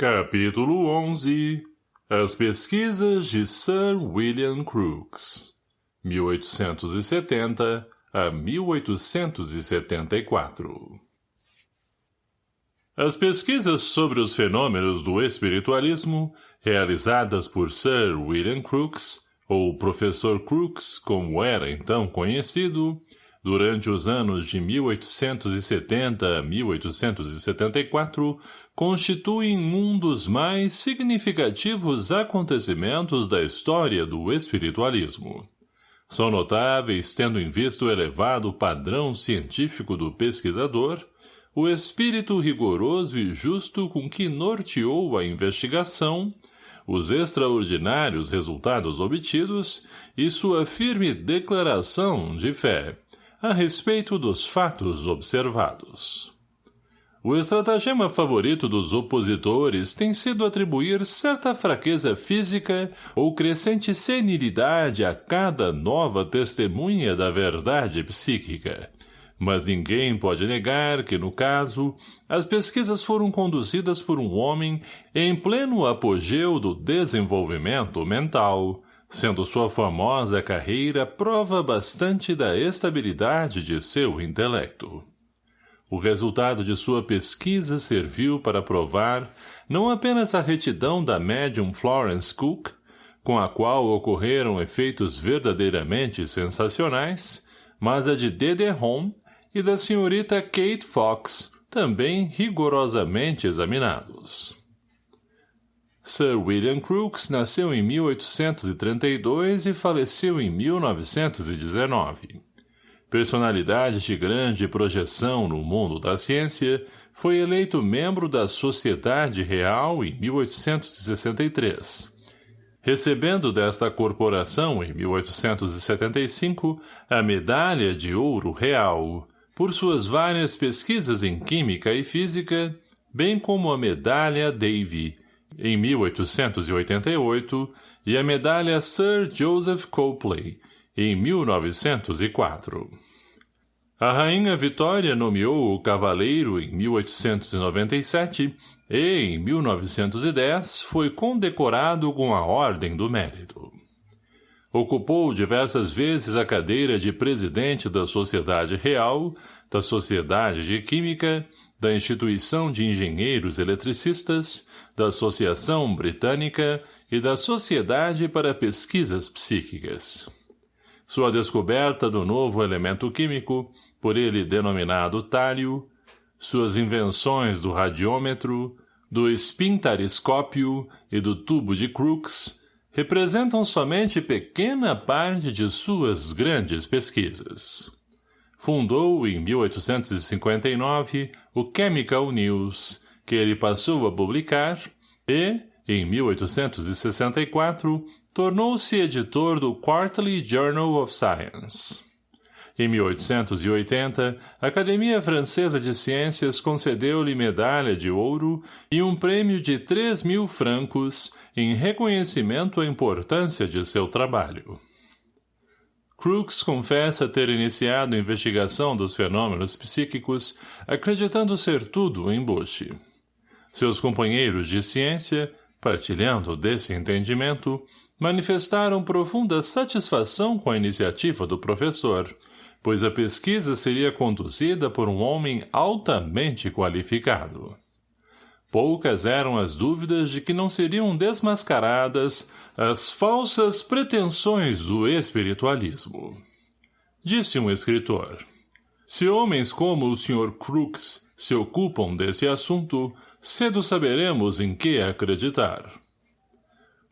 Capítulo 11 As pesquisas de Sir William Crookes. 1870 a 1874 As pesquisas sobre os fenômenos do espiritualismo, realizadas por Sir William Crookes, ou Professor Crookes, como era então conhecido, durante os anos de 1870 a 1874, constituem um dos mais significativos acontecimentos da história do espiritualismo. São notáveis, tendo em vista o elevado padrão científico do pesquisador, o espírito rigoroso e justo com que norteou a investigação, os extraordinários resultados obtidos e sua firme declaração de fé a respeito dos fatos observados. O estratagema favorito dos opositores tem sido atribuir certa fraqueza física ou crescente senilidade a cada nova testemunha da verdade psíquica. Mas ninguém pode negar que, no caso, as pesquisas foram conduzidas por um homem em pleno apogeu do desenvolvimento mental, sendo sua famosa carreira prova bastante da estabilidade de seu intelecto. O resultado de sua pesquisa serviu para provar não apenas a retidão da médium Florence Cook, com a qual ocorreram efeitos verdadeiramente sensacionais, mas a de Dede Home e da senhorita Kate Fox, também rigorosamente examinados. Sir William Crookes nasceu em 1832 e faleceu em 1919 personalidade de grande projeção no mundo da ciência, foi eleito membro da Sociedade Real em 1863. Recebendo desta corporação em 1875 a Medalha de Ouro Real, por suas várias pesquisas em Química e Física, bem como a Medalha Davy, em 1888, e a Medalha Sir Joseph Copley, em 1904. A rainha Vitória nomeou o cavaleiro em 1897 e, em 1910, foi condecorado com a Ordem do Mérito. Ocupou diversas vezes a cadeira de presidente da Sociedade Real, da Sociedade de Química, da Instituição de Engenheiros Eletricistas, da Associação Britânica e da Sociedade para Pesquisas Psíquicas. Sua descoberta do novo elemento químico, por ele denominado tálio, suas invenções do radiômetro, do espintariscópio e do tubo de Crookes representam somente pequena parte de suas grandes pesquisas. Fundou, em 1859, o Chemical News, que ele passou a publicar, e, em 1864, tornou-se editor do Quarterly Journal of Science. Em 1880, a Academia Francesa de Ciências concedeu-lhe medalha de ouro e um prêmio de 3 mil francos em reconhecimento à importância de seu trabalho. Crookes confessa ter iniciado a investigação dos fenômenos psíquicos, acreditando ser tudo embuste. Seus companheiros de ciência, partilhando desse entendimento, manifestaram profunda satisfação com a iniciativa do professor, pois a pesquisa seria conduzida por um homem altamente qualificado. Poucas eram as dúvidas de que não seriam desmascaradas as falsas pretensões do espiritualismo. Disse um escritor, se homens como o Sr. Crookes se ocupam desse assunto, cedo saberemos em que acreditar.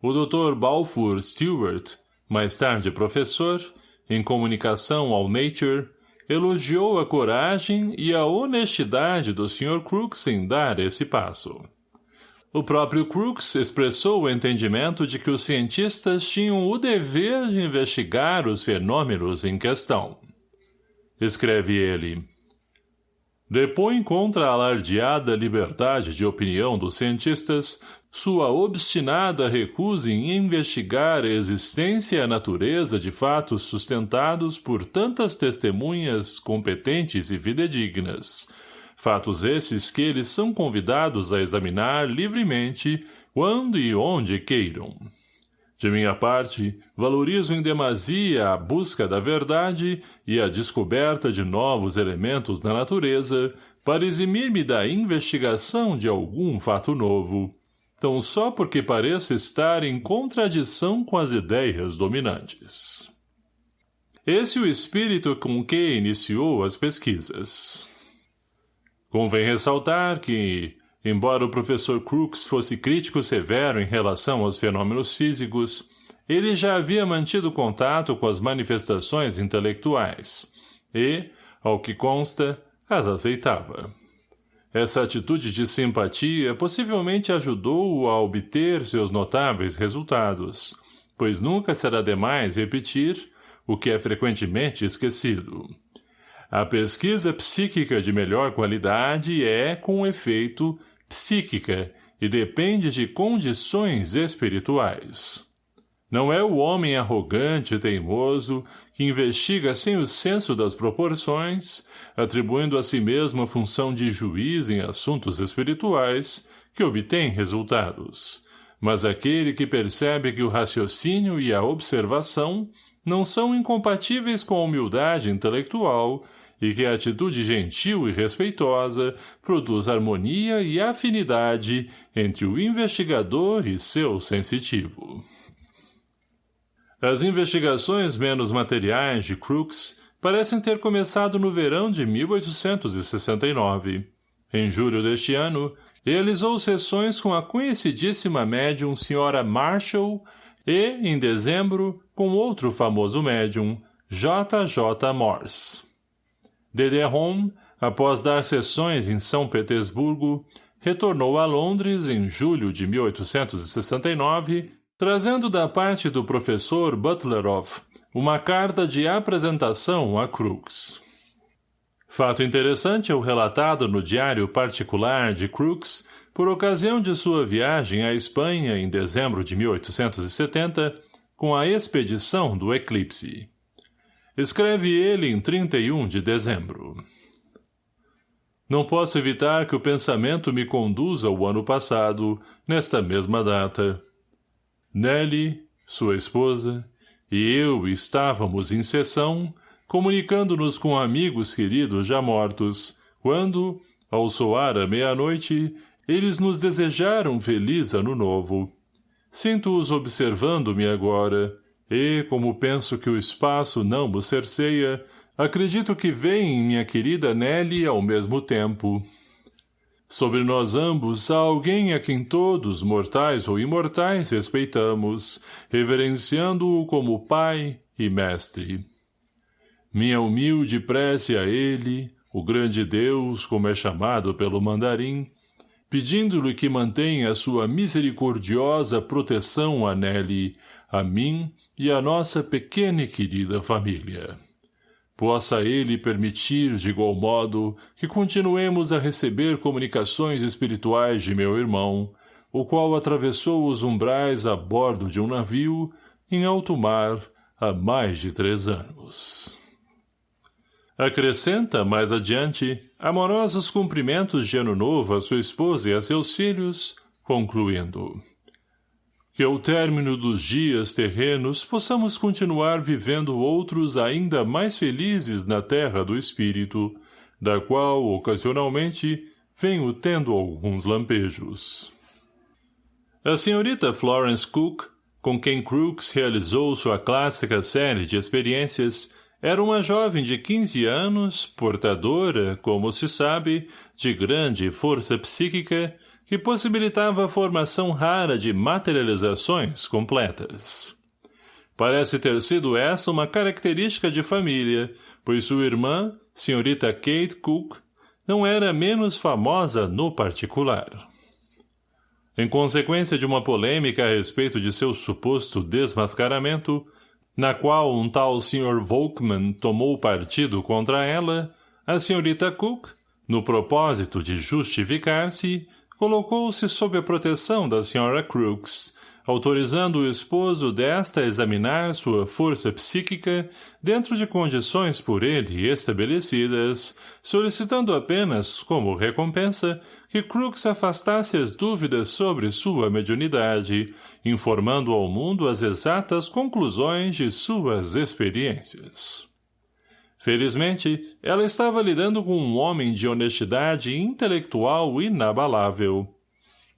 O Dr. Balfour Stewart, mais tarde professor, em comunicação ao Nature, elogiou a coragem e a honestidade do Sr. Crookes em dar esse passo. O próprio Crookes expressou o entendimento de que os cientistas tinham o dever de investigar os fenômenos em questão. Escreve ele, Depõe contra a alardeada liberdade de opinião dos cientistas sua obstinada recusa em investigar a existência e a natureza de fatos sustentados por tantas testemunhas competentes e fidedignas, fatos esses que eles são convidados a examinar livremente quando e onde queiram. De minha parte, valorizo em demasia a busca da verdade e a descoberta de novos elementos da natureza para eximir-me da investigação de algum fato novo, tão só porque pareça estar em contradição com as ideias dominantes. Esse é o espírito com que iniciou as pesquisas. Convém ressaltar que, embora o professor Crookes fosse crítico severo em relação aos fenômenos físicos, ele já havia mantido contato com as manifestações intelectuais e, ao que consta, as aceitava. Essa atitude de simpatia possivelmente ajudou-o a obter seus notáveis resultados, pois nunca será demais repetir o que é frequentemente esquecido. A pesquisa psíquica de melhor qualidade é, com efeito, psíquica e depende de condições espirituais. Não é o homem arrogante e teimoso que investiga sem o senso das proporções, atribuindo a si mesmo a função de juiz em assuntos espirituais, que obtém resultados, mas aquele que percebe que o raciocínio e a observação não são incompatíveis com a humildade intelectual e que a atitude gentil e respeitosa produz harmonia e afinidade entre o investigador e seu sensitivo. As investigações menos materiais de Crookes parecem ter começado no verão de 1869. Em julho deste ano, realizou sessões com a conhecidíssima médium Sra. Marshall e, em dezembro, com outro famoso médium, J. J. Morse. Home, após dar sessões em São Petersburgo, retornou a Londres em julho de 1869 trazendo da parte do professor Butlerov uma carta de apresentação a Crookes. Fato interessante é o relatado no diário particular de Crookes por ocasião de sua viagem à Espanha em dezembro de 1870 com a expedição do eclipse. Escreve ele em 31 de dezembro. Não posso evitar que o pensamento me conduza ao ano passado, nesta mesma data, Nelly, sua esposa, e eu estávamos em sessão, comunicando-nos com amigos queridos já mortos, quando, ao soar a meia-noite, eles nos desejaram feliz ano novo. Sinto-os observando-me agora, e, como penso que o espaço não vos cerceia, acredito que veem minha querida Nelly ao mesmo tempo. Sobre nós ambos há alguém a quem todos, mortais ou imortais, respeitamos, reverenciando-o como pai e mestre. Minha humilde prece a ele, o grande Deus, como é chamado pelo mandarim, pedindo-lhe que mantenha sua misericordiosa proteção a Nelly, a mim e a nossa pequena e querida família possa ele permitir, de igual modo, que continuemos a receber comunicações espirituais de meu irmão, o qual atravessou os umbrais a bordo de um navio, em alto mar, há mais de três anos. Acrescenta, mais adiante, amorosos cumprimentos de ano novo a sua esposa e a seus filhos, concluindo que ao término dos dias terrenos possamos continuar vivendo outros ainda mais felizes na terra do espírito, da qual, ocasionalmente, venho tendo alguns lampejos. A senhorita Florence Cook, com quem Crookes realizou sua clássica série de experiências, era uma jovem de 15 anos, portadora, como se sabe, de grande força psíquica que possibilitava a formação rara de materializações completas. Parece ter sido essa uma característica de família, pois sua irmã, senhorita Kate Cook, não era menos famosa no particular. Em consequência de uma polêmica a respeito de seu suposto desmascaramento, na qual um tal Sr. Volkman tomou partido contra ela, a senhorita Cook, no propósito de justificar-se, colocou-se sob a proteção da Sra. Crooks, autorizando o esposo desta a examinar sua força psíquica dentro de condições por ele estabelecidas, solicitando apenas, como recompensa, que Crooks afastasse as dúvidas sobre sua mediunidade, informando ao mundo as exatas conclusões de suas experiências. Felizmente, ela estava lidando com um homem de honestidade intelectual inabalável.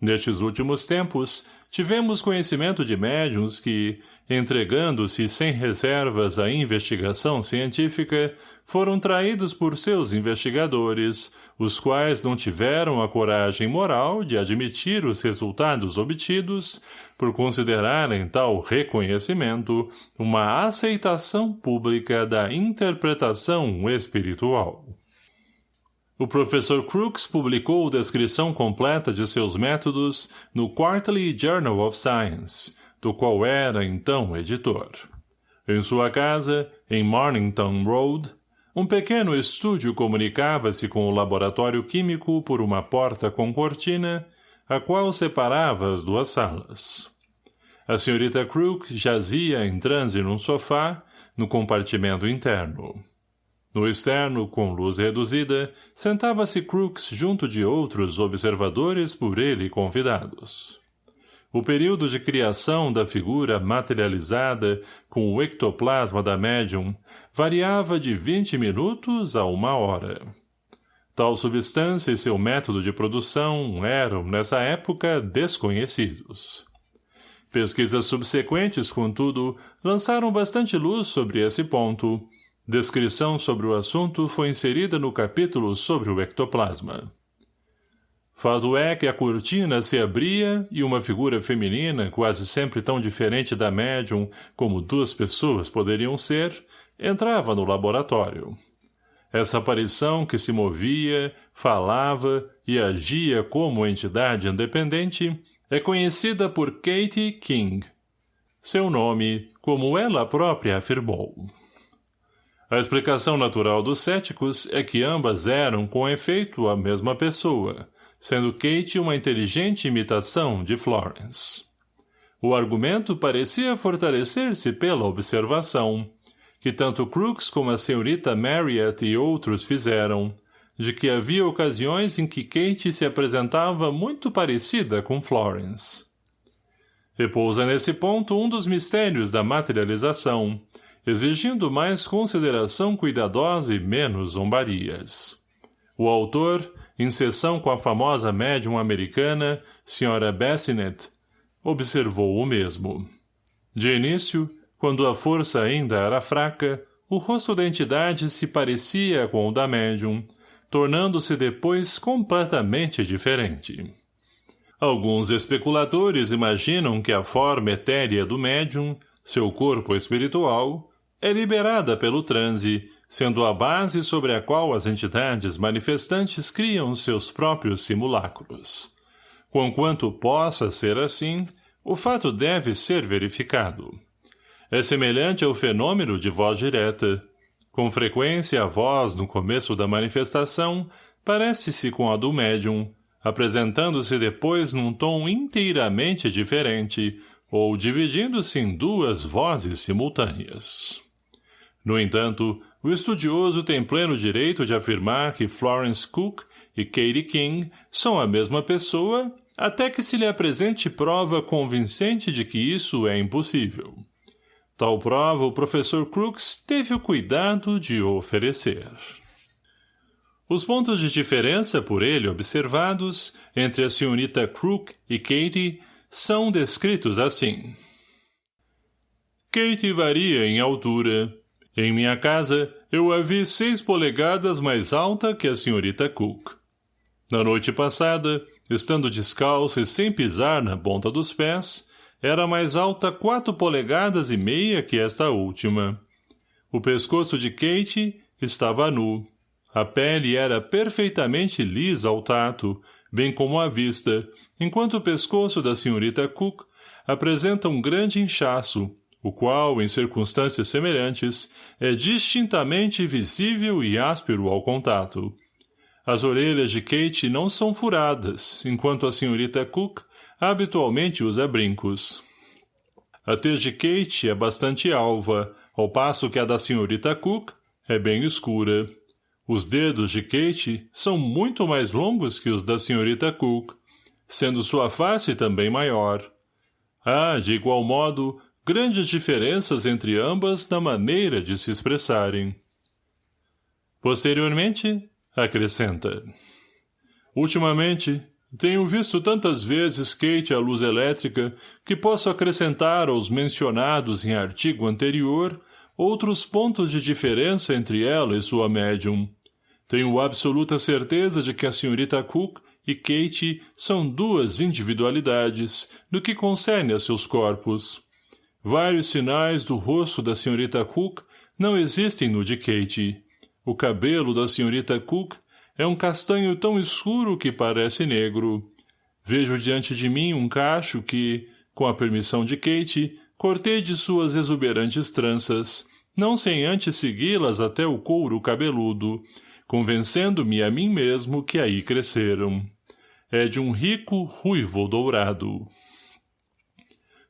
Nestes últimos tempos, tivemos conhecimento de médiums que, entregando-se sem reservas à investigação científica, foram traídos por seus investigadores, os quais não tiveram a coragem moral de admitir os resultados obtidos, por considerarem tal reconhecimento uma aceitação pública da interpretação espiritual. O professor Crookes publicou descrição completa de seus métodos no Quarterly Journal of Science, do qual era, então, editor. Em sua casa, em Mornington Road, um pequeno estúdio comunicava-se com o laboratório químico por uma porta com cortina, a qual separava as duas salas. A senhorita Crook jazia em transe num sofá, no compartimento interno. No externo, com luz reduzida, sentava-se Crooks junto de outros observadores por ele convidados. O período de criação da figura materializada com o ectoplasma da médium variava de vinte minutos a uma hora. Tal substância e seu método de produção eram, nessa época, desconhecidos. Pesquisas subsequentes, contudo, lançaram bastante luz sobre esse ponto, Descrição sobre o assunto foi inserida no capítulo sobre o ectoplasma. Fato é que a cortina se abria e uma figura feminina, quase sempre tão diferente da médium como duas pessoas poderiam ser, entrava no laboratório. Essa aparição que se movia, falava e agia como entidade independente é conhecida por Katie King. Seu nome, como ela própria afirmou. A explicação natural dos céticos é que ambas eram, com efeito, a mesma pessoa, sendo Kate uma inteligente imitação de Florence. O argumento parecia fortalecer-se pela observação, que tanto Crooks como a senhorita Marriott e outros fizeram, de que havia ocasiões em que Kate se apresentava muito parecida com Florence. Repousa nesse ponto um dos mistérios da materialização, exigindo mais consideração cuidadosa e menos zombarias. O autor, em sessão com a famosa médium americana, Sra. Bassinet, observou o mesmo. De início, quando a força ainda era fraca, o rosto da entidade se parecia com o da médium, tornando-se depois completamente diferente. Alguns especuladores imaginam que a forma etérea do médium, seu corpo espiritual, é liberada pelo transe, sendo a base sobre a qual as entidades manifestantes criam seus próprios simulacros. Conquanto possa ser assim, o fato deve ser verificado. É semelhante ao fenômeno de voz direta. Com frequência, a voz, no começo da manifestação, parece-se com a do médium, apresentando-se depois num tom inteiramente diferente, ou dividindo-se em duas vozes simultâneas. No entanto, o estudioso tem pleno direito de afirmar que Florence Cook e Katie King são a mesma pessoa até que se lhe apresente prova convincente de que isso é impossível. Tal prova o professor Crooks teve o cuidado de oferecer. Os pontos de diferença por ele observados entre a senhorita Crook e Katie são descritos assim. Katie varia em altura, em minha casa, eu a vi seis polegadas mais alta que a senhorita Cook. Na noite passada, estando descalço e sem pisar na ponta dos pés, era mais alta quatro polegadas e meia que esta última. O pescoço de Kate estava nu. A pele era perfeitamente lisa ao tato, bem como à vista, enquanto o pescoço da senhorita Cook apresenta um grande inchaço, o qual, em circunstâncias semelhantes, é distintamente visível e áspero ao contato. As orelhas de Kate não são furadas, enquanto a senhorita Cook habitualmente usa brincos. A tez de Kate é bastante alva, ao passo que a da senhorita Cook é bem escura. Os dedos de Kate são muito mais longos que os da senhorita Cook, sendo sua face também maior. Há, de igual modo, grandes diferenças entre ambas na maneira de se expressarem. Posteriormente, acrescenta. Ultimamente, tenho visto tantas vezes Kate à luz elétrica que posso acrescentar aos mencionados em artigo anterior outros pontos de diferença entre ela e sua médium. Tenho absoluta certeza de que a senhorita Cook e Kate são duas individualidades no que concerne a seus corpos. Vários sinais do rosto da senhorita Cook não existem no de Kate. O cabelo da senhorita Cook é um castanho tão escuro que parece negro. Vejo diante de mim um cacho que, com a permissão de Kate, cortei de suas exuberantes tranças, não sem antes segui-las até o couro cabeludo, convencendo-me a mim mesmo que aí cresceram. É de um rico ruivo dourado.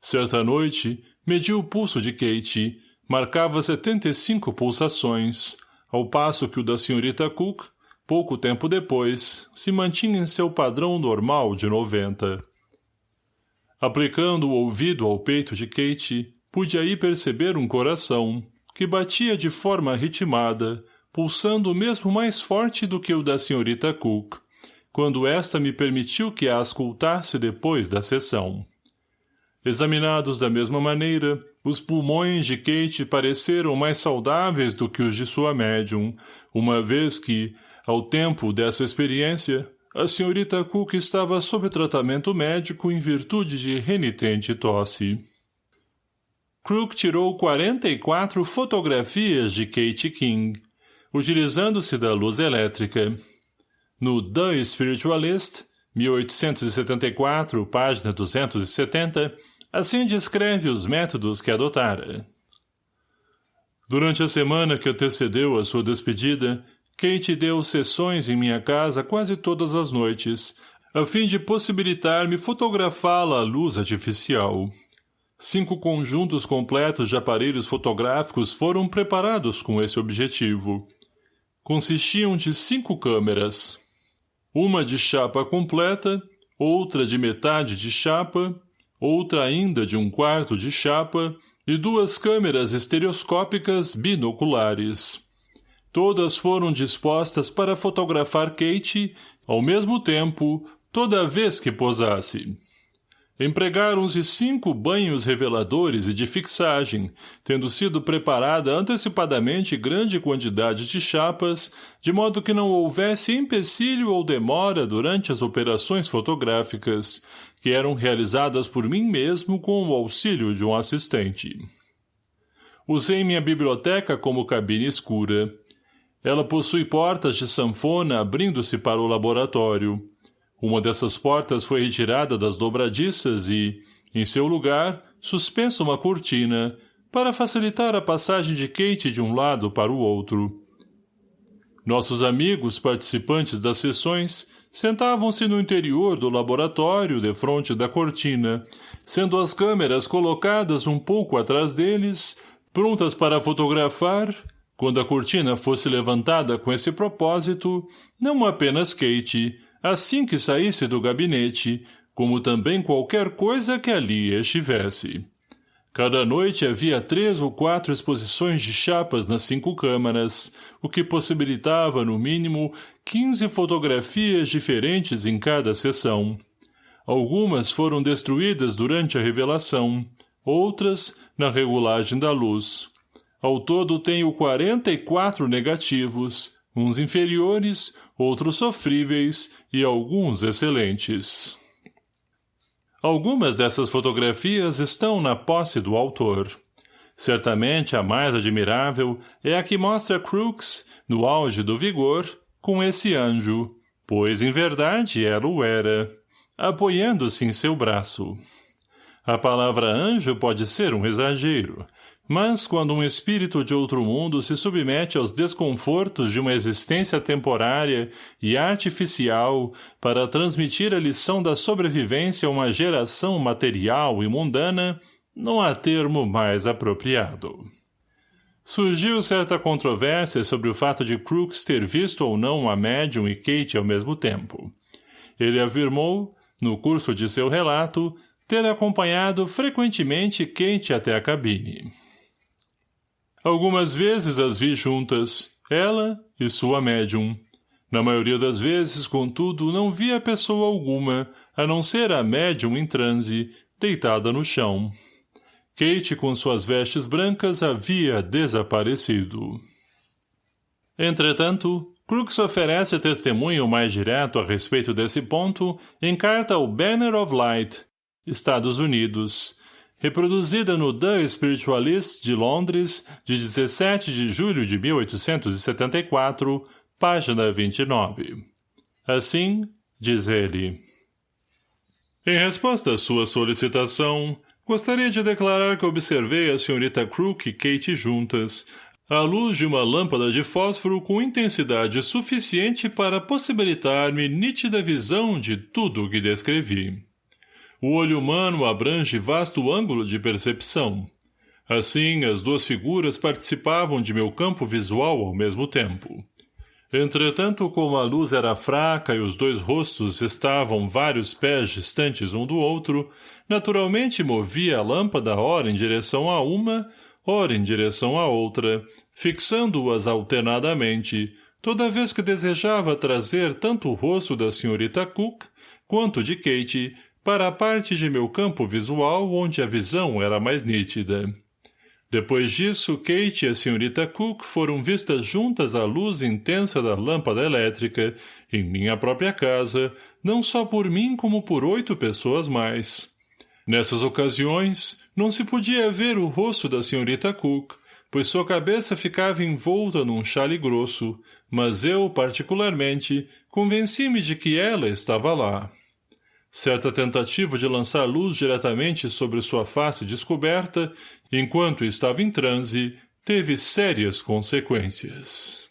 Certa noite, medi o pulso de Kate, marcava setenta e cinco pulsações, ao passo que o da senhorita Cook pouco tempo depois, se mantinha em seu padrão normal de noventa. Aplicando o ouvido ao peito de Kate, pude aí perceber um coração, que batia de forma ritmada, pulsando mesmo mais forte do que o da senhorita Cook, quando esta me permitiu que a ascultasse depois da sessão. Examinados da mesma maneira, os pulmões de Kate pareceram mais saudáveis do que os de sua médium, uma vez que, ao tempo dessa experiência, a senhorita Cook estava sob tratamento médico em virtude de renitente tosse. Crook tirou 44 fotografias de Kate King, utilizando-se da luz elétrica. No The Spiritualist, 1874, página 270, assim descreve os métodos que adotara. Durante a semana que antecedeu a sua despedida, Kate deu sessões em minha casa quase todas as noites, a fim de possibilitar-me fotografá-la à luz artificial. Cinco conjuntos completos de aparelhos fotográficos foram preparados com esse objetivo. Consistiam de cinco câmeras. Uma de chapa completa, outra de metade de chapa, outra ainda de um quarto de chapa e duas câmeras estereoscópicas binoculares. Todas foram dispostas para fotografar Kate, ao mesmo tempo, toda vez que posasse. Empregaram-se cinco banhos reveladores e de fixagem, tendo sido preparada antecipadamente grande quantidade de chapas, de modo que não houvesse empecilho ou demora durante as operações fotográficas, que eram realizadas por mim mesmo com o auxílio de um assistente. Usei minha biblioteca como cabine escura. Ela possui portas de sanfona abrindo-se para o laboratório. Uma dessas portas foi retirada das dobradiças e, em seu lugar, suspensa uma cortina, para facilitar a passagem de Kate de um lado para o outro. Nossos amigos participantes das sessões sentavam-se no interior do laboratório defronte da cortina, sendo as câmeras colocadas um pouco atrás deles, prontas para fotografar quando a cortina fosse levantada com esse propósito, não apenas Kate, assim que saísse do gabinete, como também qualquer coisa que ali estivesse. Cada noite havia três ou quatro exposições de chapas nas cinco câmaras, o que possibilitava, no mínimo, quinze fotografias diferentes em cada sessão. Algumas foram destruídas durante a revelação, outras na regulagem da luz. Ao todo tenho 44 negativos, uns inferiores, outros sofríveis e alguns excelentes. Algumas dessas fotografias estão na posse do autor. Certamente a mais admirável é a que mostra Crooks, no auge do vigor, com esse anjo, pois em verdade ela o era, apoiando-se em seu braço. A palavra anjo pode ser um exagero, mas quando um espírito de outro mundo se submete aos desconfortos de uma existência temporária e artificial para transmitir a lição da sobrevivência a uma geração material e mundana, não há termo mais apropriado. Surgiu certa controvérsia sobre o fato de Crooks ter visto ou não a médium e Kate ao mesmo tempo. Ele afirmou, no curso de seu relato, ter acompanhado frequentemente Kate até a cabine. Algumas vezes as vi juntas, ela e sua médium. Na maioria das vezes, contudo, não via pessoa alguma, a não ser a médium em transe, deitada no chão. Kate, com suas vestes brancas, havia desaparecido. Entretanto, Crooks oferece testemunho mais direto a respeito desse ponto em carta ao Banner of Light, Estados Unidos, reproduzida no The Spiritualist de Londres, de 17 de julho de 1874, página 29. Assim, diz ele. Em resposta à sua solicitação, gostaria de declarar que observei a senhorita Crook e Kate juntas, à luz de uma lâmpada de fósforo com intensidade suficiente para possibilitar-me nítida visão de tudo o que descrevi. O olho humano abrange vasto ângulo de percepção. Assim, as duas figuras participavam de meu campo visual ao mesmo tempo. Entretanto, como a luz era fraca e os dois rostos estavam vários pés distantes um do outro, naturalmente movia a lâmpada ora em direção a uma, ora em direção à outra, fixando-as alternadamente, toda vez que desejava trazer tanto o rosto da senhorita Cook quanto de Kate para a parte de meu campo visual onde a visão era mais nítida. Depois disso, Kate e a senhorita Cook foram vistas juntas à luz intensa da lâmpada elétrica, em minha própria casa, não só por mim como por oito pessoas mais. Nessas ocasiões, não se podia ver o rosto da senhorita Cook, pois sua cabeça ficava envolta num chale grosso, mas eu, particularmente, convenci-me de que ela estava lá. Certa tentativa de lançar luz diretamente sobre sua face descoberta, enquanto estava em transe, teve sérias consequências.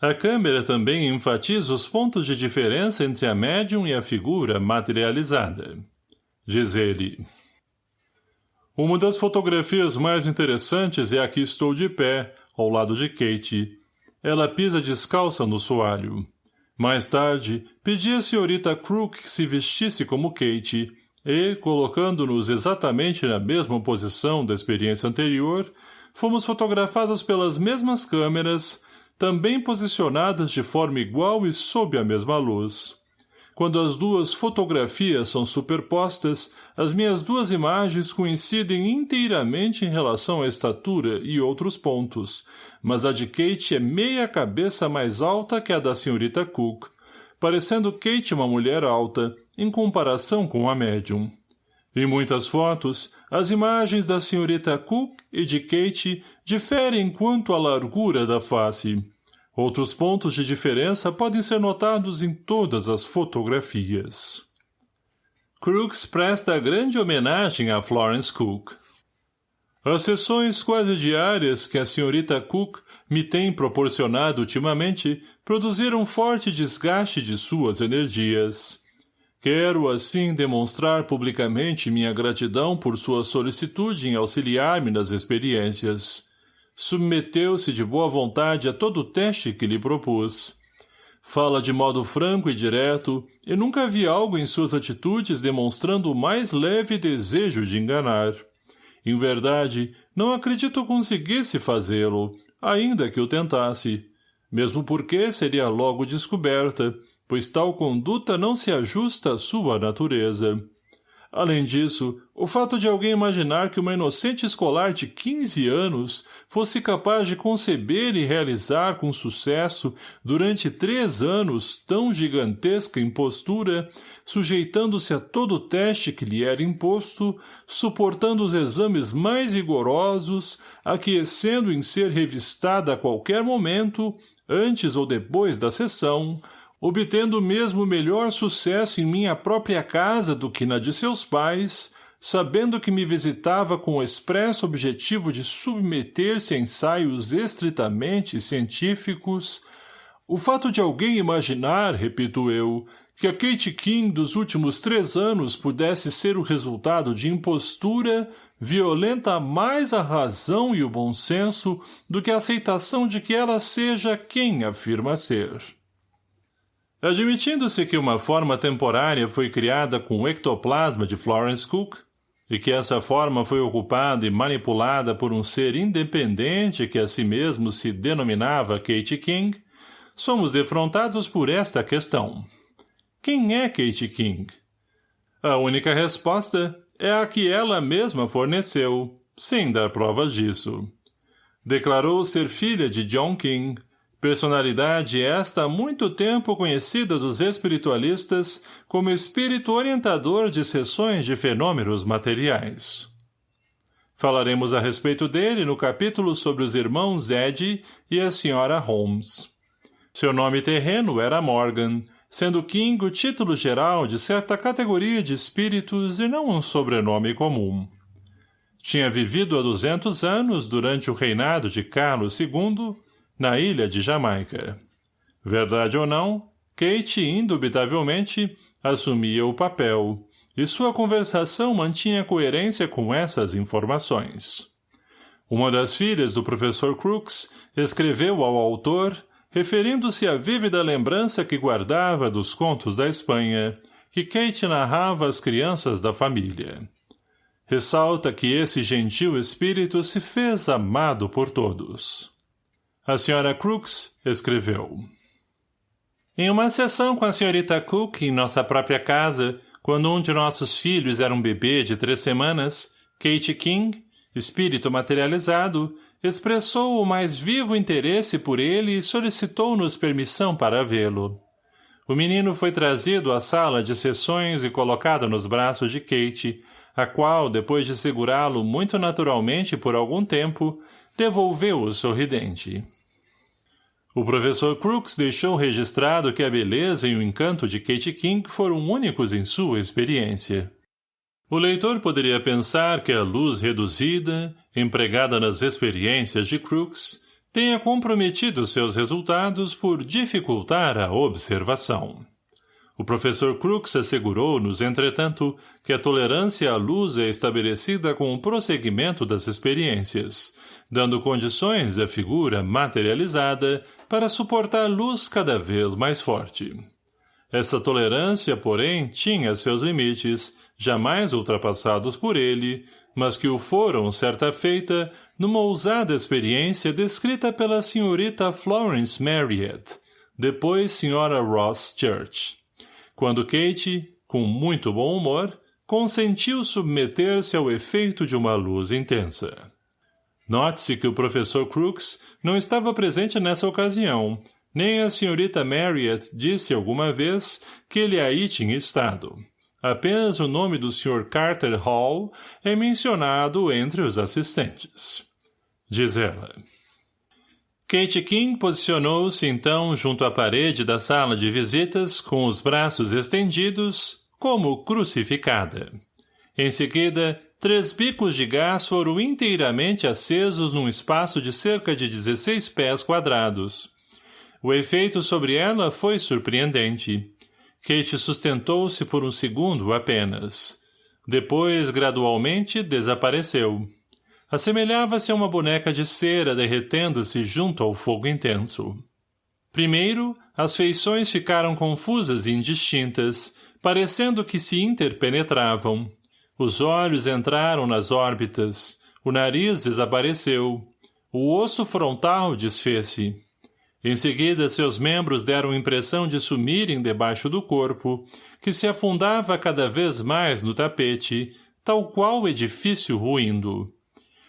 A câmera também enfatiza os pontos de diferença entre a médium e a figura materializada. Diz ele. Uma das fotografias mais interessantes é a que estou de pé, ao lado de Kate. Ela pisa descalça no soalho. Mais tarde, pedi à senhorita Crook que se vestisse como Kate e, colocando-nos exatamente na mesma posição da experiência anterior, fomos fotografados pelas mesmas câmeras, também posicionadas de forma igual e sob a mesma luz. Quando as duas fotografias são superpostas, as minhas duas imagens coincidem inteiramente em relação à estatura e outros pontos, mas a de Kate é meia cabeça mais alta que a da senhorita Cook, parecendo Kate uma mulher alta, em comparação com a médium. Em muitas fotos, as imagens da senhorita Cook e de Kate diferem quanto à largura da face, Outros pontos de diferença podem ser notados em todas as fotografias. Crooks presta grande homenagem a Florence Cook. As sessões quase diárias que a senhorita Cook me tem proporcionado ultimamente produziram forte desgaste de suas energias. Quero, assim, demonstrar publicamente minha gratidão por sua solicitude em auxiliar-me nas experiências submeteu-se de boa vontade a todo o teste que lhe propus. Fala de modo franco e direto, e nunca vi algo em suas atitudes demonstrando o mais leve desejo de enganar. Em verdade, não acredito conseguisse fazê-lo, ainda que o tentasse, mesmo porque seria logo descoberta, pois tal conduta não se ajusta à sua natureza. Além disso, o fato de alguém imaginar que uma inocente escolar de 15 anos fosse capaz de conceber e realizar com sucesso, durante três anos, tão gigantesca impostura, sujeitando-se a todo o teste que lhe era imposto, suportando os exames mais rigorosos, aquecendo em ser revistada a qualquer momento, antes ou depois da sessão, obtendo mesmo melhor sucesso em minha própria casa do que na de seus pais, sabendo que me visitava com o expresso objetivo de submeter-se a ensaios estritamente científicos, o fato de alguém imaginar, repito eu, que a Kate King dos últimos três anos pudesse ser o resultado de impostura violenta mais a razão e o bom senso do que a aceitação de que ela seja quem afirma ser. Admitindo-se que uma forma temporária foi criada com o ectoplasma de Florence Cook, e que essa forma foi ocupada e manipulada por um ser independente que a si mesmo se denominava Kate King, somos defrontados por esta questão. Quem é Kate King? A única resposta é a que ela mesma forneceu, sem dar provas disso. Declarou ser filha de John King, personalidade esta há muito tempo conhecida dos espiritualistas como espírito orientador de sessões de fenômenos materiais. Falaremos a respeito dele no capítulo sobre os irmãos Ed e a senhora Holmes. Seu nome terreno era Morgan, sendo King o título geral de certa categoria de espíritos e não um sobrenome comum. Tinha vivido há duzentos anos durante o reinado de Carlos II, na ilha de Jamaica. Verdade ou não, Kate indubitavelmente assumia o papel, e sua conversação mantinha coerência com essas informações. Uma das filhas do professor Crooks escreveu ao autor referindo-se à vívida lembrança que guardava dos contos da Espanha, que Kate narrava às crianças da família. Ressalta que esse gentil espírito se fez amado por todos. A senhora Crooks escreveu. Em uma sessão com a senhorita Cook em nossa própria casa, quando um de nossos filhos era um bebê de três semanas, Kate King, espírito materializado, expressou o mais vivo interesse por ele e solicitou-nos permissão para vê-lo. O menino foi trazido à sala de sessões e colocado nos braços de Kate, a qual, depois de segurá-lo muito naturalmente por algum tempo, devolveu-o sorridente. O professor Crooks deixou registrado que a beleza e o encanto de Kate King foram únicos em sua experiência. O leitor poderia pensar que a luz reduzida, empregada nas experiências de Crookes, tenha comprometido seus resultados por dificultar a observação. O professor Crookes assegurou-nos, entretanto, que a tolerância à luz é estabelecida com o prosseguimento das experiências, dando condições à figura materializada para suportar luz cada vez mais forte. Essa tolerância, porém, tinha seus limites, jamais ultrapassados por ele, mas que o foram certa feita numa ousada experiência descrita pela senhorita Florence Marriott, depois senhora Ross Church, quando Kate, com muito bom humor, consentiu submeter-se ao efeito de uma luz intensa. Note-se que o professor Crooks não estava presente nessa ocasião, nem a senhorita Marriott disse alguma vez que ele aí tinha estado. Apenas o nome do Sr. Carter Hall é mencionado entre os assistentes. Diz ela. Kate King posicionou-se então junto à parede da sala de visitas com os braços estendidos, como crucificada. Em seguida, três bicos de gás foram inteiramente acesos num espaço de cerca de 16 pés quadrados. O efeito sobre ela foi surpreendente. Kate sustentou-se por um segundo apenas. Depois, gradualmente, desapareceu. Assemelhava-se a uma boneca de cera derretendo-se junto ao fogo intenso. Primeiro, as feições ficaram confusas e indistintas, parecendo que se interpenetravam. Os olhos entraram nas órbitas, o nariz desapareceu, o osso frontal desfez-se. Em seguida, seus membros deram impressão de sumirem debaixo do corpo, que se afundava cada vez mais no tapete, tal qual edifício ruindo.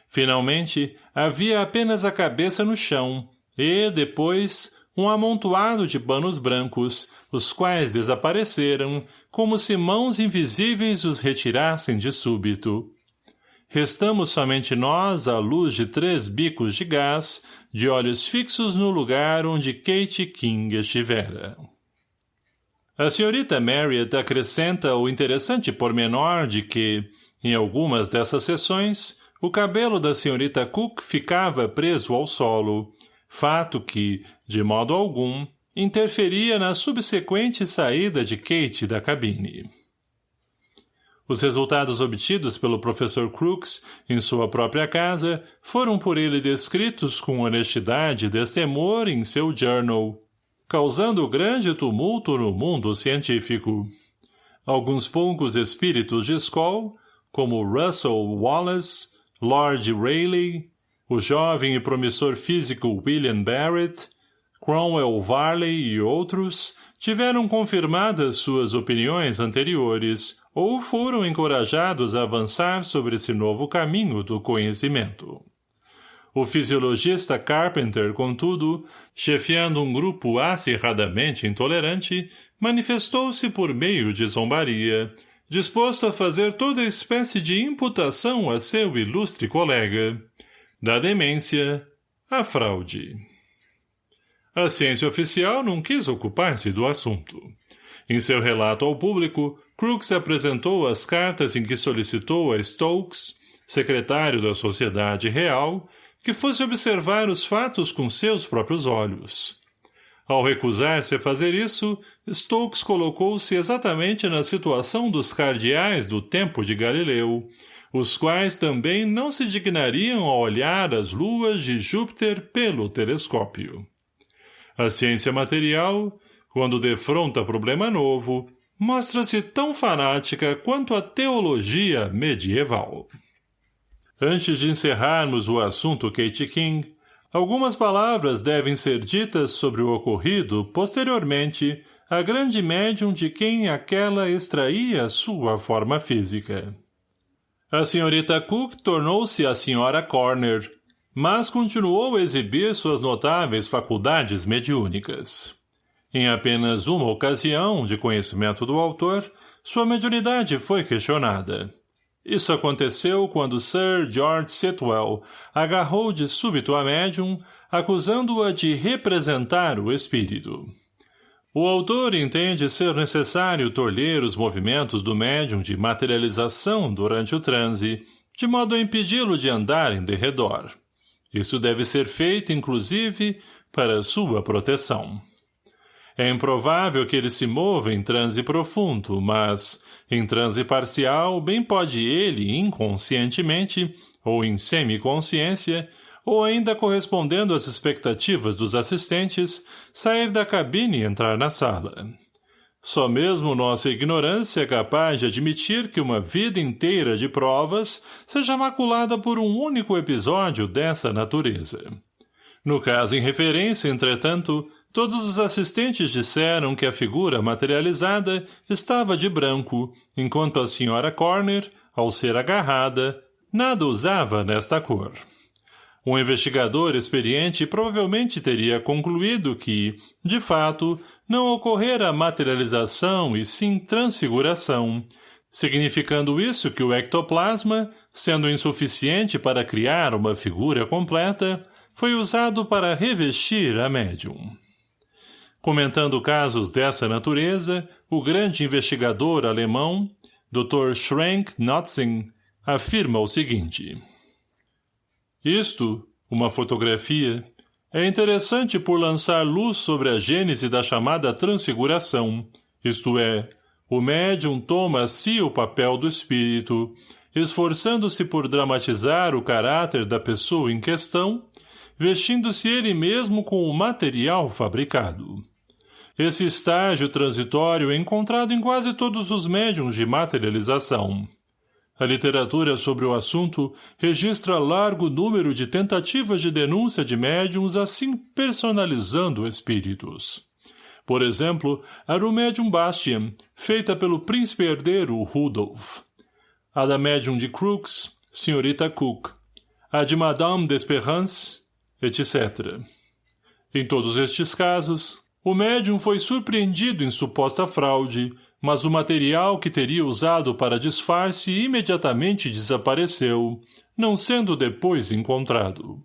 Finalmente, havia apenas a cabeça no chão, e, depois, um amontoado de panos brancos, os quais desapareceram, como se mãos invisíveis os retirassem de súbito. Restamos somente nós à luz de três bicos de gás, de olhos fixos no lugar onde Kate King estivera. A senhorita Marriott acrescenta o interessante pormenor de que, em algumas dessas sessões, o cabelo da senhorita Cook ficava preso ao solo, fato que, de modo algum, interferia na subsequente saída de Kate da cabine. Os resultados obtidos pelo professor Crooks em sua própria casa foram por ele descritos com honestidade e destemor em seu journal, causando grande tumulto no mundo científico. Alguns poucos espíritos de Skoll, como Russell Wallace, Lord Rayleigh, o jovem e promissor físico William Barrett, Cromwell Varley e outros, tiveram confirmadas suas opiniões anteriores ou foram encorajados a avançar sobre esse novo caminho do conhecimento. O fisiologista Carpenter, contudo, chefiando um grupo acirradamente intolerante, manifestou-se por meio de zombaria, disposto a fazer toda espécie de imputação a seu ilustre colega. Da demência, à fraude. A ciência oficial não quis ocupar-se do assunto. Em seu relato ao público, Crookes apresentou as cartas em que solicitou a Stokes, secretário da Sociedade Real, que fosse observar os fatos com seus próprios olhos. Ao recusar-se a fazer isso, Stokes colocou-se exatamente na situação dos cardeais do tempo de Galileu, os quais também não se dignariam a olhar as luas de Júpiter pelo telescópio. A ciência material, quando defronta problema novo, mostra-se tão fanática quanto a teologia medieval. Antes de encerrarmos o assunto Kate King, algumas palavras devem ser ditas sobre o ocorrido, posteriormente, à grande médium de quem aquela extraía sua forma física. A senhorita Cook tornou-se a senhora Corner, mas continuou a exibir suas notáveis faculdades mediúnicas. Em apenas uma ocasião de conhecimento do autor, sua mediunidade foi questionada. Isso aconteceu quando Sir George Sitwell agarrou de súbito a médium, acusando-a de representar o espírito. O autor entende ser necessário tolher os movimentos do médium de materialização durante o transe, de modo a impedi-lo de andar em derredor. Isso deve ser feito, inclusive, para sua proteção. É improvável que ele se mova em transe profundo, mas, em transe parcial, bem pode ele, inconscientemente, ou em semiconsciência, ou ainda correspondendo às expectativas dos assistentes, sair da cabine e entrar na sala. Só mesmo nossa ignorância é capaz de admitir que uma vida inteira de provas seja maculada por um único episódio dessa natureza. No caso em referência, entretanto, todos os assistentes disseram que a figura materializada estava de branco, enquanto a senhora Corner, ao ser agarrada, nada usava nesta cor. Um investigador experiente provavelmente teria concluído que, de fato, não ocorrera materialização e sim transfiguração, significando isso que o ectoplasma, sendo insuficiente para criar uma figura completa, foi usado para revestir a médium. Comentando casos dessa natureza, o grande investigador alemão, Dr. Schrenk Notzing, afirma o seguinte. Isto, uma fotografia, é interessante por lançar luz sobre a gênese da chamada transfiguração, isto é, o médium toma a si o papel do espírito, esforçando-se por dramatizar o caráter da pessoa em questão, vestindo-se ele mesmo com o material fabricado. Esse estágio transitório é encontrado em quase todos os médiums de materialização. A literatura sobre o assunto registra largo número de tentativas de denúncia de médiums assim personalizando espíritos. Por exemplo, a do médium Bastian, feita pelo príncipe herdeiro Rudolf. A da médium de Crooks, senhorita Cook. A de Madame d'Esperance, etc. Em todos estes casos, o médium foi surpreendido em suposta fraude, mas o material que teria usado para disfarce imediatamente desapareceu, não sendo depois encontrado.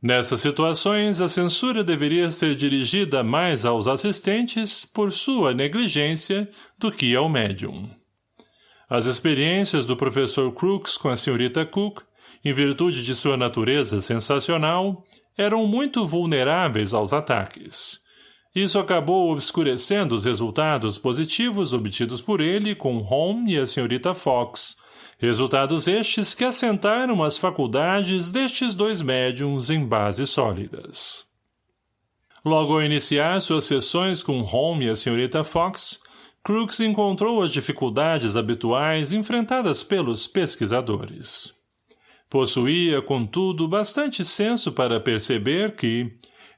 Nessas situações, a censura deveria ser dirigida mais aos assistentes por sua negligência do que ao médium. As experiências do professor Crooks com a senhorita Cook, em virtude de sua natureza sensacional, eram muito vulneráveis aos ataques, Isso acabou obscurecendo os resultados positivos obtidos por ele com Holmes e a senhorita Fox, resultados estes que assentaram as faculdades destes dois médiums em bases sólidas. Logo ao iniciar suas sessões com Holmes e a senhorita Fox, Crooks encontrou as dificuldades habituais enfrentadas pelos pesquisadores. Possuía, contudo, bastante senso para perceber que,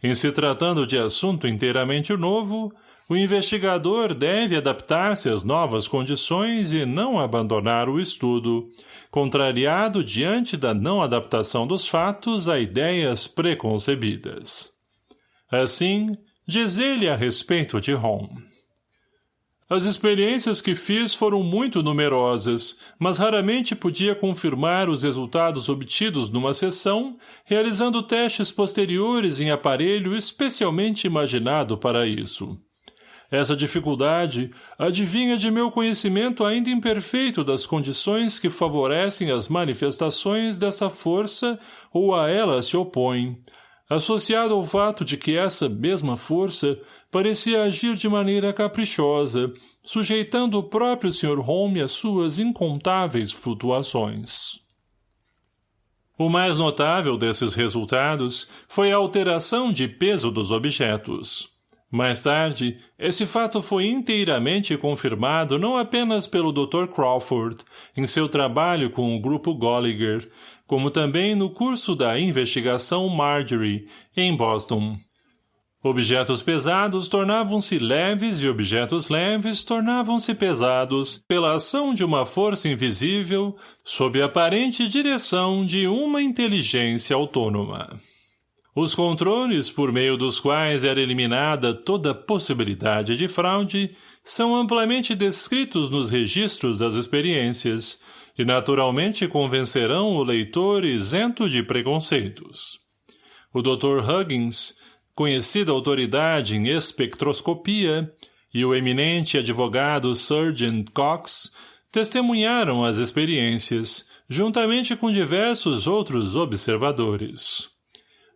em se tratando de assunto inteiramente novo, o investigador deve adaptar-se às novas condições e não abandonar o estudo, contrariado diante da não adaptação dos fatos a ideias preconcebidas. Assim, diz ele a respeito de Home. As experiências que fiz foram muito numerosas, mas raramente podia confirmar os resultados obtidos numa sessão, realizando testes posteriores em aparelho especialmente imaginado para isso. Essa dificuldade adivinha de meu conhecimento ainda imperfeito das condições que favorecem as manifestações dessa força ou a ela se opõem, associado ao fato de que essa mesma força parecia agir de maneira caprichosa, sujeitando o próprio Sr. Holme às suas incontáveis flutuações. O mais notável desses resultados foi a alteração de peso dos objetos. Mais tarde, esse fato foi inteiramente confirmado não apenas pelo Dr. Crawford, em seu trabalho com o grupo Golliger, como também no curso da investigação Marjorie, em Boston. Objetos pesados tornavam-se leves e objetos leves tornavam-se pesados pela ação de uma força invisível sob a aparente direção de uma inteligência autônoma. Os controles por meio dos quais era eliminada toda possibilidade de fraude são amplamente descritos nos registros das experiências e naturalmente convencerão o leitor isento de preconceitos. O Dr. Huggins conhecida autoridade em espectroscopia, e o eminente advogado Surgeon Cox testemunharam as experiências, juntamente com diversos outros observadores.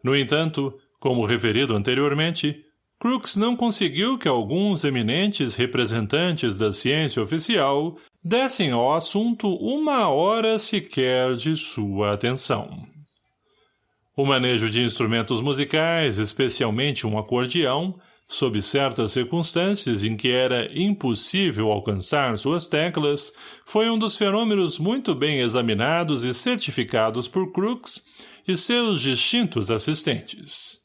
No entanto, como referido anteriormente, Crookes não conseguiu que alguns eminentes representantes da ciência oficial dessem ao assunto uma hora sequer de sua atenção. O manejo de instrumentos musicais, especialmente um acordeão, sob certas circunstâncias em que era impossível alcançar suas teclas, foi um dos fenômenos muito bem examinados e certificados por Crookes e seus distintos assistentes.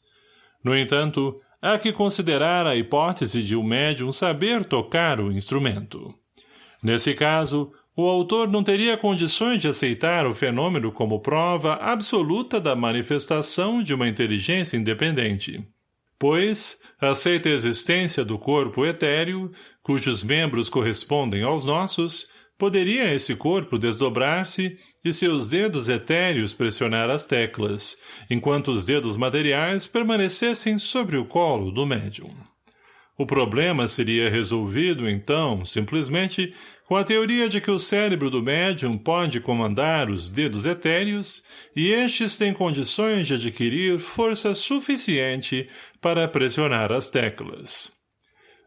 No entanto, há que considerar a hipótese de o um médium saber tocar o instrumento. Nesse caso, o autor não teria condições de aceitar o fenômeno como prova absoluta da manifestação de uma inteligência independente. Pois, aceita a existência do corpo etéreo, cujos membros correspondem aos nossos, poderia esse corpo desdobrar-se e seus dedos etéreos pressionar as teclas, enquanto os dedos materiais permanecessem sobre o colo do médium. O problema seria resolvido, então, simplesmente com a teoria de que o cérebro do médium pode comandar os dedos etéreos e estes têm condições de adquirir força suficiente para pressionar as teclas.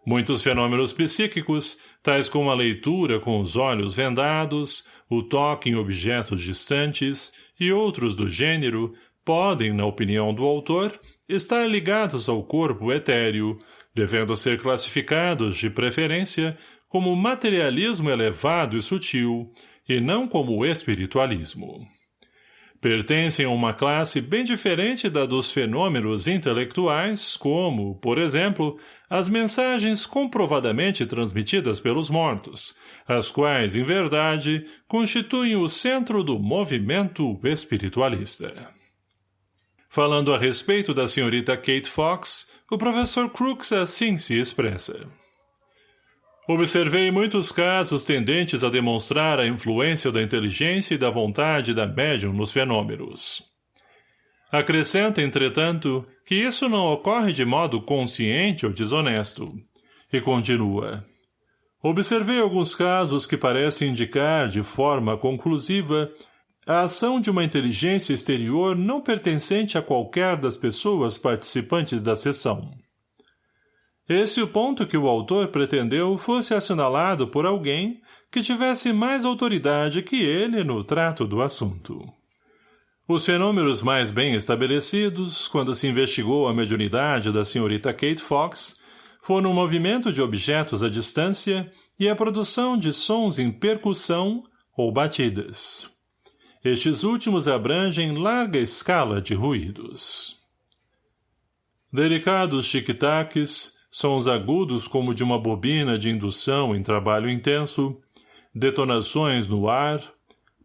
Muitos fenômenos psíquicos, tais como a leitura com os olhos vendados, o toque em objetos distantes e outros do gênero, podem, na opinião do autor, estar ligados ao corpo etéreo, devendo ser classificados, de preferência, como materialismo elevado e sutil, e não como espiritualismo. Pertencem a uma classe bem diferente da dos fenômenos intelectuais, como, por exemplo, as mensagens comprovadamente transmitidas pelos mortos, as quais, em verdade, constituem o centro do movimento espiritualista. Falando a respeito da senhorita Kate Fox, o professor Crooks assim se expressa. Observei muitos casos tendentes a demonstrar a influência da inteligência e da vontade da médium nos fenômenos. Acrescenta, entretanto, que isso não ocorre de modo consciente ou desonesto. E continua. Observei alguns casos que parecem indicar, de forma conclusiva, a ação de uma inteligência exterior não pertencente a qualquer das pessoas participantes da sessão. Esse o ponto que o autor pretendeu fosse assinalado por alguém que tivesse mais autoridade que ele no trato do assunto. Os fenômenos mais bem estabelecidos, quando se investigou a mediunidade da senhorita Kate Fox, foram o movimento de objetos à distância e a produção de sons em percussão ou batidas. Estes últimos abrangem larga escala de ruídos. Delicados tic-tacs, sons agudos como de uma bobina de indução em trabalho intenso, detonações no ar,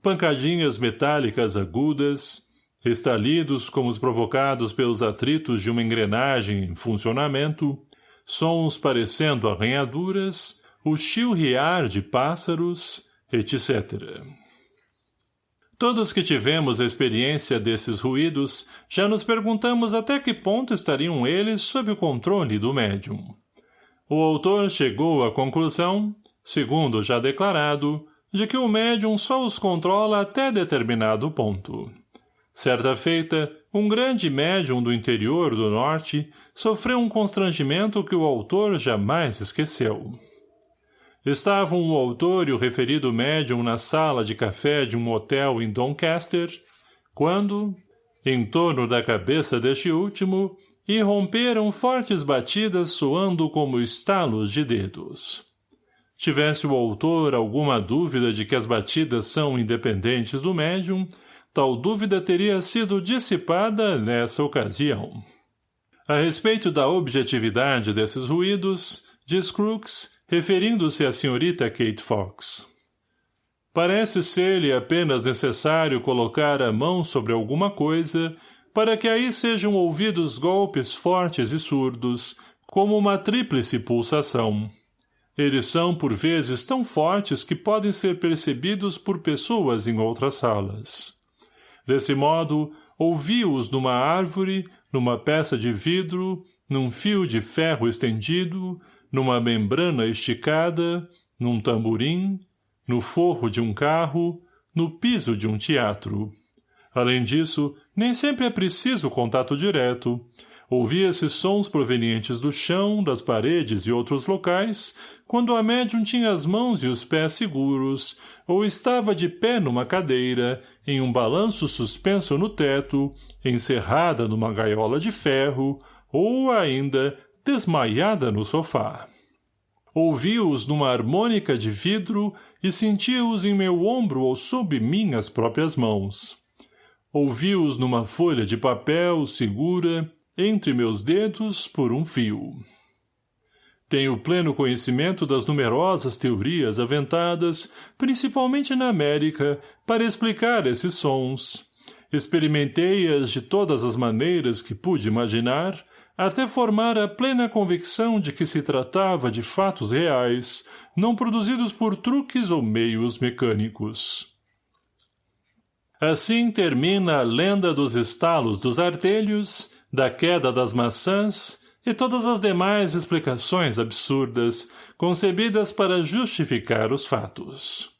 pancadinhas metálicas agudas, estalidos como os provocados pelos atritos de uma engrenagem em funcionamento, sons parecendo arranhaduras, o chilrear de pássaros, etc. Todos que tivemos a experiência desses ruídos, já nos perguntamos até que ponto estariam eles sob o controle do médium. O autor chegou à conclusão, segundo já declarado, de que o médium só os controla até determinado ponto. Certa feita, um grande médium do interior do norte sofreu um constrangimento que o autor jamais esqueceu. Estavam o autor e o referido médium na sala de café de um hotel em Doncaster, quando, em torno da cabeça deste último, irromperam fortes batidas soando como estalos de dedos. Tivesse o autor alguma dúvida de que as batidas são independentes do médium, tal dúvida teria sido dissipada nessa ocasião. A respeito da objetividade desses ruídos, diz Crooks, referindo-se à senhorita Kate Fox. Parece ser-lhe apenas necessário colocar a mão sobre alguma coisa para que aí sejam ouvidos golpes fortes e surdos, como uma tríplice pulsação. Eles são, por vezes, tão fortes que podem ser percebidos por pessoas em outras salas. Desse modo, ouvi-os numa árvore, numa peça de vidro, num fio de ferro estendido, numa membrana esticada, num tamborim, no forro de um carro, no piso de um teatro. Além disso, nem sempre é preciso contato direto. Ouvia-se sons provenientes do chão, das paredes e outros locais, quando a médium tinha as mãos e os pés seguros, ou estava de pé numa cadeira, em um balanço suspenso no teto, encerrada numa gaiola de ferro, ou ainda desmaiada no sofá. Ouvi-os numa harmônica de vidro e senti-os em meu ombro ou sob minhas próprias mãos. Ouvi-os numa folha de papel segura, entre meus dedos, por um fio. Tenho pleno conhecimento das numerosas teorias aventadas, principalmente na América, para explicar esses sons. Experimentei-as de todas as maneiras que pude imaginar, até formar a plena convicção de que se tratava de fatos reais, não produzidos por truques ou meios mecânicos. Assim termina a lenda dos estalos dos artelhos, da queda das maçãs e todas as demais explicações absurdas concebidas para justificar os fatos.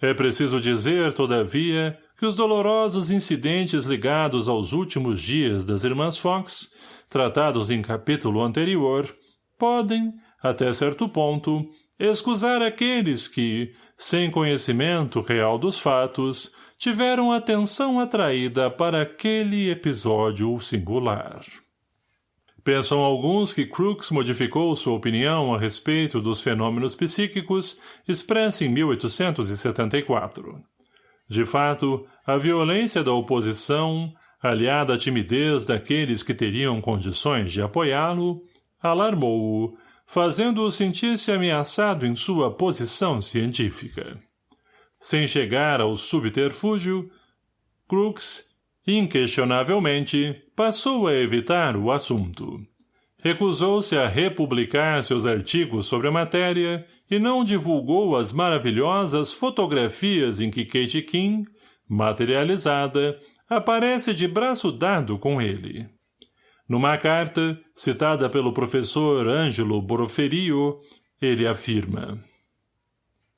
É preciso dizer, todavia, que os dolorosos incidentes ligados aos últimos dias das irmãs Fox tratados em capítulo anterior, podem, até certo ponto, excusar aqueles que, sem conhecimento real dos fatos, tiveram atenção atraída para aquele episódio singular. Pensam alguns que Crookes modificou sua opinião a respeito dos fenômenos psíquicos expressa em 1874. De fato, a violência da oposição, aliada à timidez daqueles que teriam condições de apoiá-lo, alarmou-o, fazendo-o sentir-se ameaçado em sua posição científica. Sem chegar ao subterfúgio, Crookes, inquestionavelmente, passou a evitar o assunto. Recusou-se a republicar seus artigos sobre a matéria e não divulgou as maravilhosas fotografias em que Kate King, materializada, aparece de braço dado com ele. Numa carta, citada pelo professor Ângelo Boroferio, ele afirma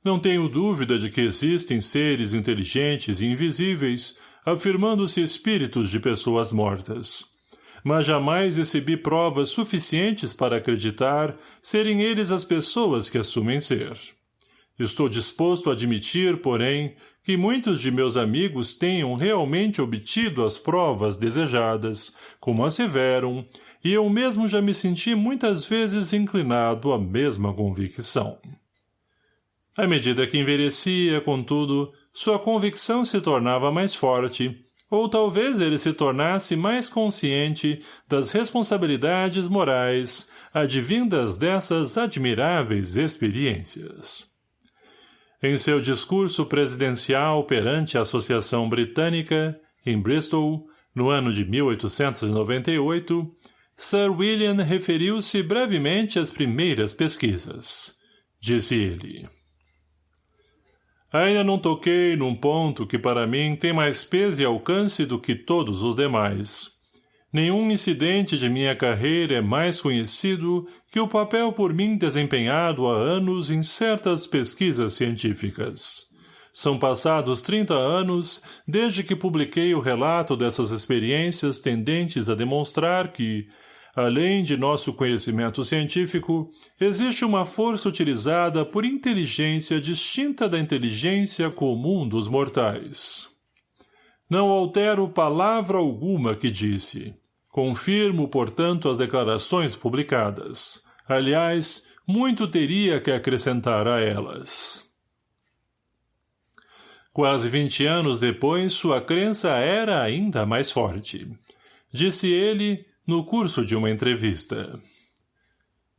Não tenho dúvida de que existem seres inteligentes e invisíveis, afirmando-se espíritos de pessoas mortas. mas jamais recebi provas suficientes para acreditar serem eles as pessoas que assumem ser. Estou disposto a admitir, porém, que muitos de meus amigos tenham realmente obtido as provas desejadas, como asseveram, e eu mesmo já me senti muitas vezes inclinado à mesma convicção. À medida que envelhecia, contudo, sua convicção se tornava mais forte, ou talvez ele se tornasse mais consciente das responsabilidades morais advindas dessas admiráveis experiências. Em seu discurso presidencial perante a Associação Britânica, em Bristol, no ano de 1898, Sir William referiu-se brevemente às primeiras pesquisas. Disse ele. Ainda não toquei num ponto que para mim tem mais peso e alcance do que todos os demais. Nenhum incidente de minha carreira é mais conhecido que o papel por mim desempenhado há anos em certas pesquisas científicas. São passados 30 anos desde que publiquei o relato dessas experiências tendentes a demonstrar que, Além de nosso conhecimento científico, existe uma força utilizada por inteligência distinta da inteligência comum dos mortais. Não altero palavra alguma que disse. Confirmo, portanto, as declarações publicadas. Aliás, muito teria que acrescentar a elas. Quase vinte anos depois, sua crença era ainda mais forte. Disse ele, no curso de uma entrevista.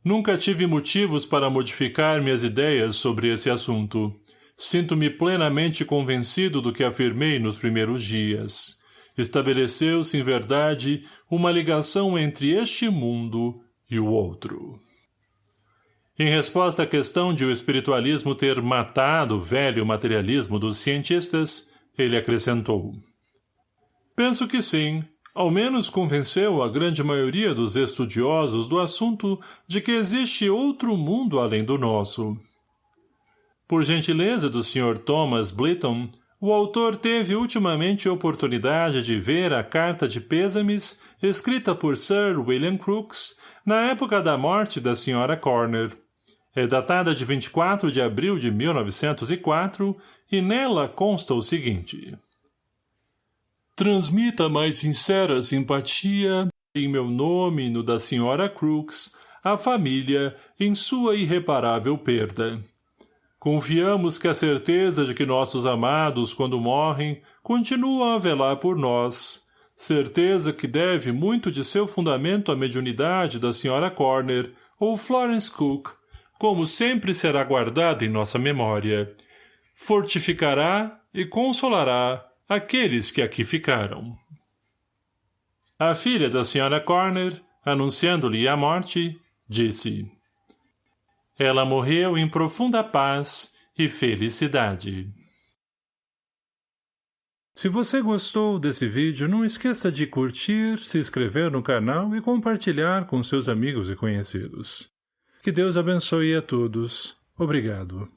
Nunca tive motivos para modificar minhas ideias sobre esse assunto. Sinto-me plenamente convencido do que afirmei nos primeiros dias. Estabeleceu-se, em verdade, uma ligação entre este mundo e o outro. Em resposta à questão de o espiritualismo ter matado o velho materialismo dos cientistas, ele acrescentou. Penso que sim, ao menos convenceu a grande maioria dos estudiosos do assunto de que existe outro mundo além do nosso. Por gentileza do Sr. Thomas Blyton, o autor teve ultimamente oportunidade de ver a carta de pêsames escrita por Sir William Crookes na época da morte da Sra. Corner. É datada de 24 de abril de 1904 e nela consta o seguinte transmita mais sincera simpatia, em meu nome e no da Sra. Crooks, à família em sua irreparável perda. Confiamos que a certeza de que nossos amados, quando morrem, continuam a velar por nós, certeza que deve muito de seu fundamento à mediunidade da Sra. Corner ou Florence Cook, como sempre será guardada em nossa memória. Fortificará e consolará aqueles que aqui ficaram. A filha da Sra. Corner, anunciando-lhe a morte, disse Ela morreu em profunda paz e felicidade. Se você gostou desse vídeo, não esqueça de curtir, se inscrever no canal e compartilhar com seus amigos e conhecidos. Que Deus abençoe a todos. Obrigado.